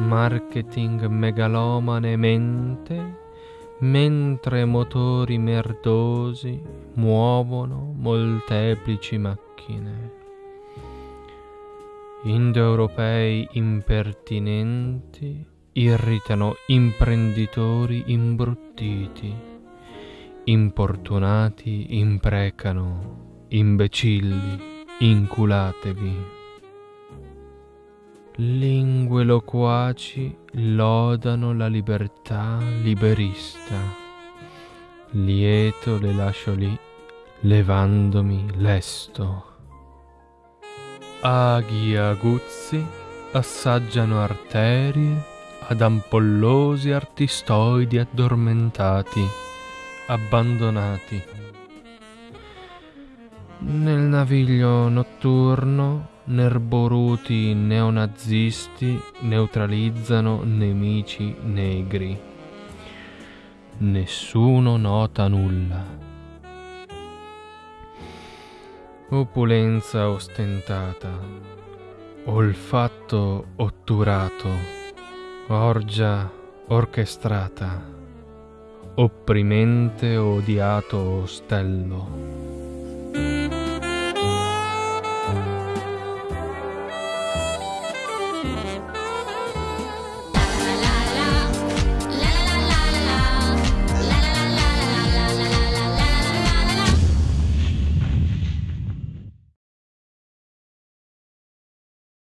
marketing megalomanemente, mentre motori merdosi muovono molteplici macchine. Indoeuropei impertinenti irritano imprenditori imbruttiti, importunati imprecano, imbecilli, inculatevi. Lingue loquaci lodano la libertà liberista. Lieto le lascio lì, levandomi lesto. Aghi aguzzi assaggiano arterie ad ampollosi artistoidi addormentati, abbandonati. Nel naviglio notturno nerboruti neonazisti neutralizzano nemici negri. Nessuno nota nulla. Opulenza ostentata, olfatto otturato, orgia orchestrata, opprimente odiato ostello.